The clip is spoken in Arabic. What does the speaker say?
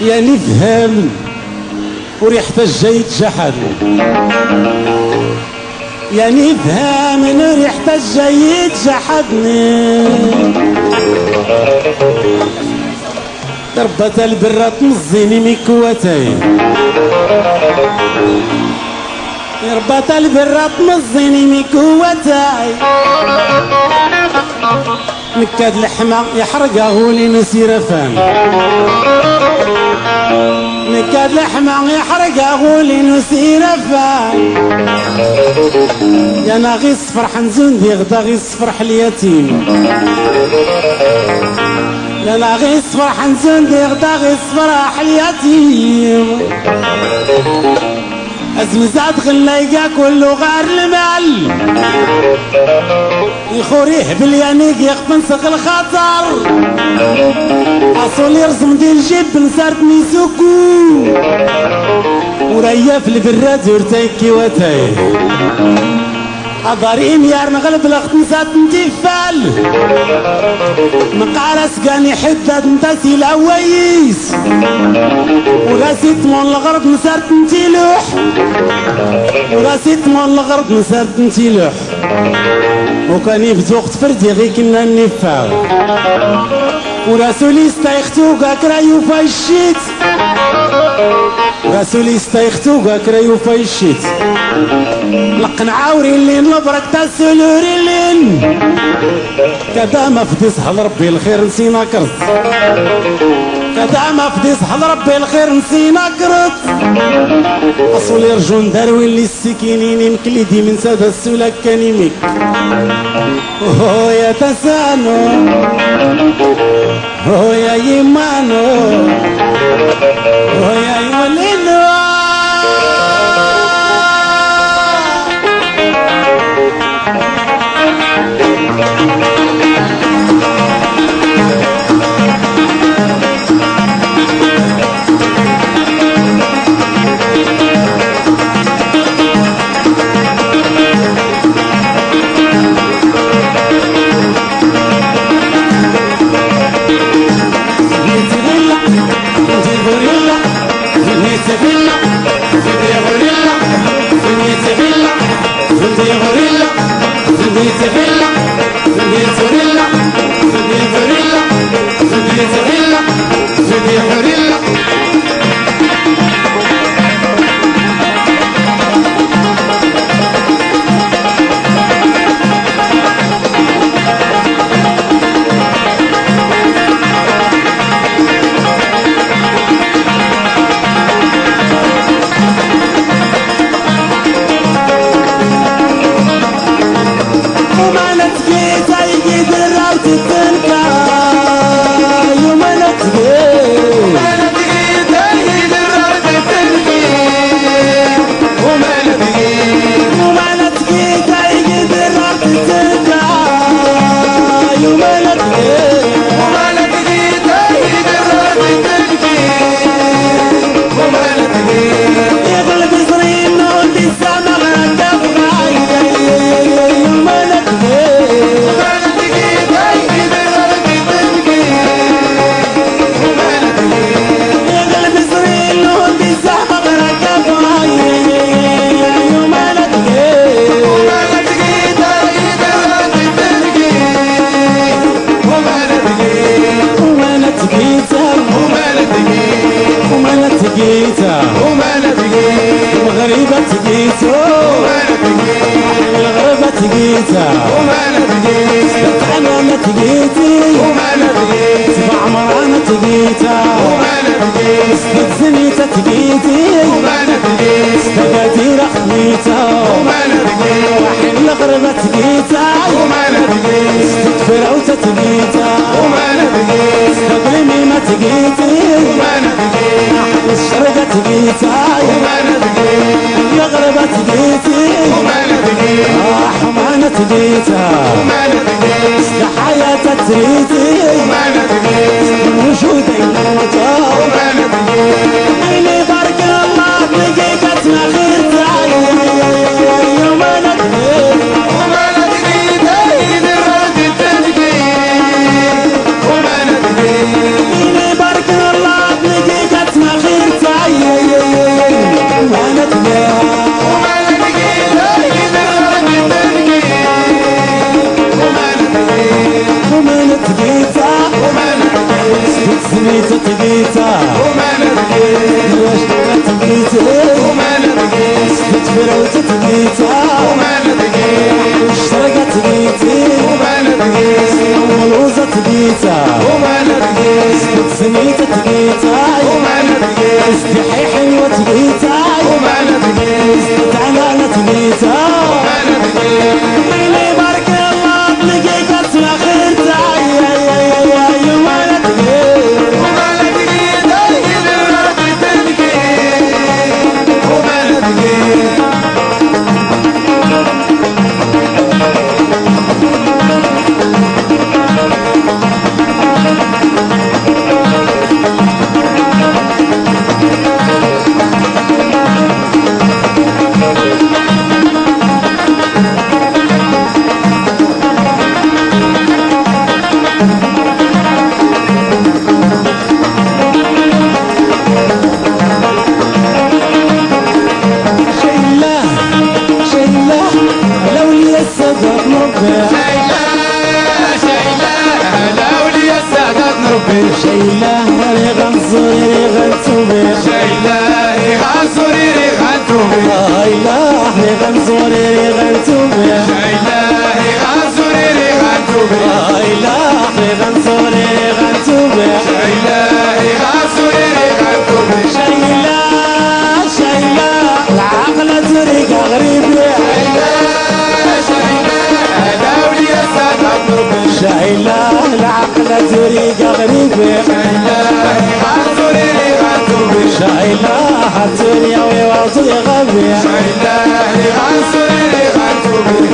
يا نفهم وريحة الجيد جحد يا نفهم ريحة الجيد جحدني ضربة البرة تمزيني مكوتي ربة البرة تمزيني مكوتي نكاد لحمة يحرقه ولي نسير فان نكاد لحمة يحرقه ولي نسير فان يا ناغي الصفر حنزون دي غدا غي الصفر اليتيم. يا ناغي الصفر حنزون دي غدا غي الصفر اليتيم. ازمزات غلايقا كله غار المال. يخوريه باليانيق يخفن سق الخطر. أصول يرسم دي الجيب نسارت ميسوكو وريا في البراد ورتايكي وتاي أضارين يار نغلب لخت نسات نتفال مقارس حدد نتاسي الأويس وراسيت مون الغرب نسارت نتيلوح وراسيت مون الغرب نسارت نتيلوح وكان يفتوق تفردي غي كنا نفاو وراسولي استيختو كرايو فايشيت راسولي استيختو كرايو فايشيت لقنا عاوري اللي نبرك تسلوري لين كدا ما فدي صحل ربي الخير نسينا كرت. كدا ما فدي صحل ربي الخير نسينا كرت. أصول يرجون داروي اللي السكينين مكليدي من سادة السولاك كان يميك هو يا تسانو هو يا يمانو. الغربة تقيتو الغربة تقيتا سبت عمامة تقيتي سبع عمرانة تقيتا سبت زميتة تقيتي سبت قديرة خميتا وحين الغربة تقيتا سبت فراوتة تقيتا Nazareth. بيتا ومالك نزوري غريبي حزوري لي غزوري شايلا حزوري يا لي غزوري لي غزوري